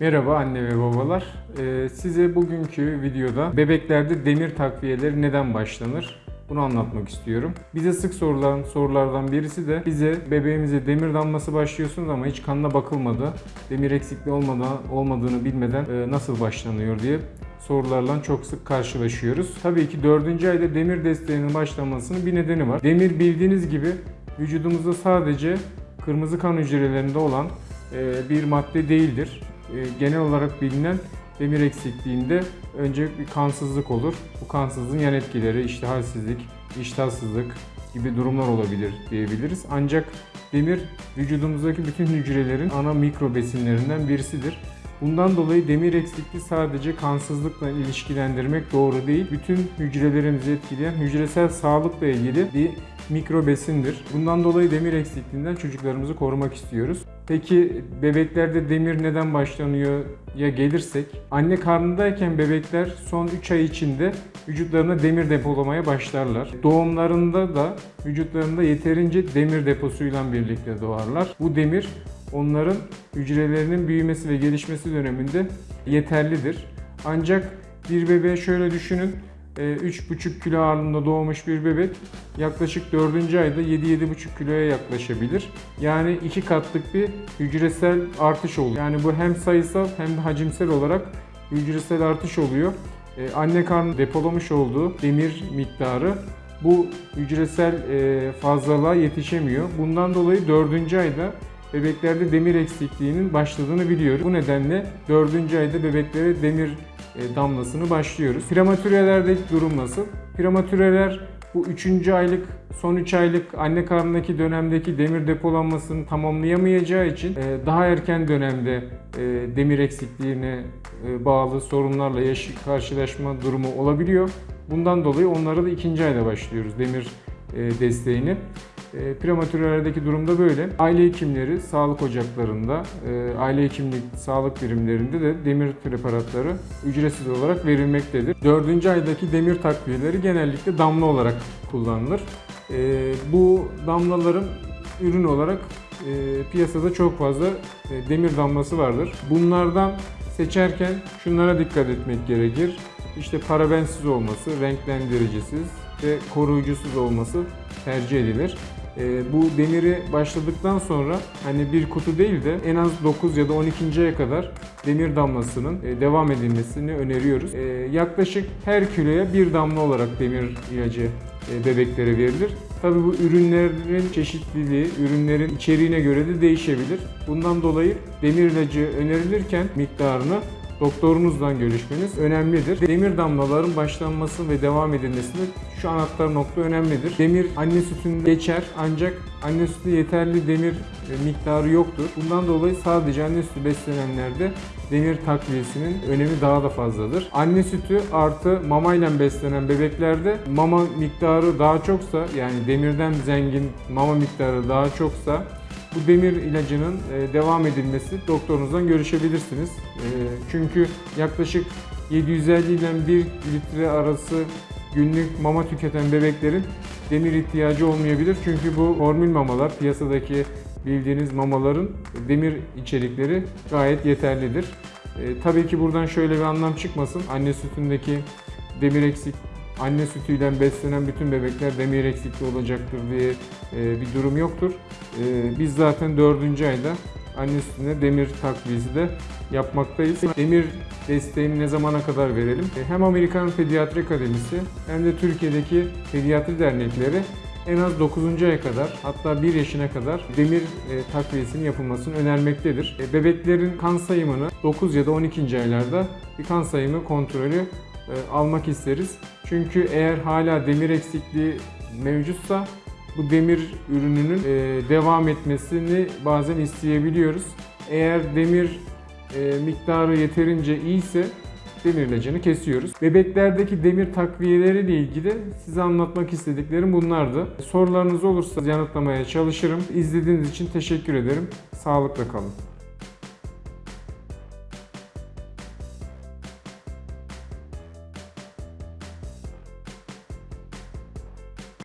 Merhaba anne ve babalar. Ee, size bugünkü videoda bebeklerde demir takviyeleri neden başlanır? Bunu anlatmak istiyorum. Bize sık sorulan sorulardan birisi de bize bebeğimize demir damlası başlıyorsunuz ama hiç kanına bakılmadı. Demir eksikliği olmadan olmadığını bilmeden e, nasıl başlanıyor diye sorularla çok sık karşılaşıyoruz. Tabii ki 4. ayda demir desteğinin başlamasının bir nedeni var. Demir bildiğiniz gibi vücudumuzda sadece kırmızı kan hücrelerinde olan e, bir madde değildir. E, Genel olarak bilinen demir eksikliğinde önce bir kansızlık olur. Bu kansızlığın yan etkileri işte iştahsızlık gibi durumlar olabilir diyebiliriz. Ancak demir vücudumuzdaki bütün hücrelerin ana mikro besinlerinden birisidir. Bundan dolayı demir eksikliği sadece kansızlıkla ilişkilendirmek doğru değil. Bütün hücrelerimizi etkileyen hücresel sağlıkla ilgili bir mikro besindir. Bundan dolayı demir eksikliğinden çocuklarımızı korumak istiyoruz. Peki bebeklerde demir neden başlanıyor ya gelirsek? Anne karnındayken bebekler son 3 ay içinde vücutlarına demir depolamaya başlarlar. Doğumlarında da vücutlarında yeterince demir deposuyla birlikte doğarlar. Bu demir onların hücrelerinin büyümesi ve gelişmesi döneminde yeterlidir. Ancak bir bebeğe şöyle düşünün. e, 3,5 kilo ağırlığında doğmuş bir bebek yaklaşık 4. ayda 7-7,5 kiloya yaklaşabilir. Yani iki katlık bir hücresel artış oluyor. Yani bu hem sayısal hem de hacimsel olarak hücresel artış oluyor. E, Anne karnı depolamış olduğu demir miktarı bu hücresel e, fazlalığa yetişemiyor. Bundan dolayı 4. ayda bebeklerde demir eksikliğinin başladığını biliyoruz. Bu nedenle 4. ayda bebeklere demir e, damlasını başlıyoruz. Prematürelerdeki durum nasıl? Prematüreler bu 3. aylık, son 3 aylık anne karnındaki dönemdeki demir depolanmasını tamamlayamayacağı için e, daha erken dönemde e, demir eksikliğine bağlı sorunlarla karşılaşma durumu olabiliyor. Bundan dolayı onlara da ikinci ayda başlıyoruz demir desteğini. E, prematürelerdeki durumda böyle. Aile hekimleri sağlık ocaklarında, e, aile hekimlik sağlık birimlerinde de demir preparatları ücretsiz olarak verilmektedir. Dördüncü aydaki demir takviyeleri genellikle damla olarak kullanılır. E, bu damlaların ürün olarak e, piyasada çok fazla e, demir damlası vardır. Bunlardan seçerken şunlara dikkat etmek gerekir. İşte parabensiz olması, renklendiricisiz ve koruyucusuz olması tercih edilir. Ee, bu demiri başladıktan sonra hani bir kutu değil de en az 9 ya da 12. aya kadar demir damlasının e, devam edilmesini öneriyoruz. Ee, yaklaşık her kiloya bir damla olarak demir ilacı e, bebeklere verilir. Tabii bu ürünlerin çeşitliliği, ürünlerin içeriğine göre de değişebilir. Bundan dolayı demir ilacı önerilirken miktarını doktorunuzdan görüşmeniz önemlidir. Demir damlaların başlanması ve devam edilmesinde şu anahtar nokta önemlidir. Demir anne sütünde geçer ancak anne sütü yeterli demir e, miktarı yoktur. Bundan dolayı sadece anne sütü beslenenlerde demir takviyesinin önemi daha da fazladır. Anne sütü artı mamayla beslenen bebeklerde mama miktarı daha çoksa yani demirden zengin mama miktarı daha çoksa bu demir ilacının e, devam edilmesi doktorunuzdan görüşebilirsiniz. E, Çünkü yaklaşık 750 ile 1 litre arası günlük mama tüketen bebeklerin demir ihtiyacı olmayabilir. Çünkü bu formül mamalar piyasadaki bildiğiniz mamaların demir içerikleri gayet yeterlidir. E, tabii ki buradan şöyle bir anlam çıkmasın. Anne sütündeki demir eksik anne sütüyle beslenen bütün bebekler demir eksikliği olacaktır diye e, bir durum yoktur. E, biz zaten 4. ayda anne sütüne demir takviyesi de yapmaktayız. Demir desteğini ne zamana kadar verelim? E, hem Amerikan Pediatri Akademisi hem de Türkiye'deki pediatri dernekleri en az 9. aya kadar hatta 1 yaşına kadar demir takviyesinin yapılmasını önermektedir. Bebeklerin kan sayımını 9 ya da 12. aylarda bir kan sayımı kontrolü almak isteriz. Çünkü eğer hala demir eksikliği mevcutsa bu demir ürününün e, devam etmesini bazen isteyebiliyoruz. Eğer demir e, miktarı yeterince iyiyse demir ilacını kesiyoruz. Bebeklerdeki demir takviyeleriyle ilgili size anlatmak istediklerim bunlardı. Sorularınız olursa yanıtlamaya çalışırım. İzlediğiniz için teşekkür ederim. Sağlıkla kalın.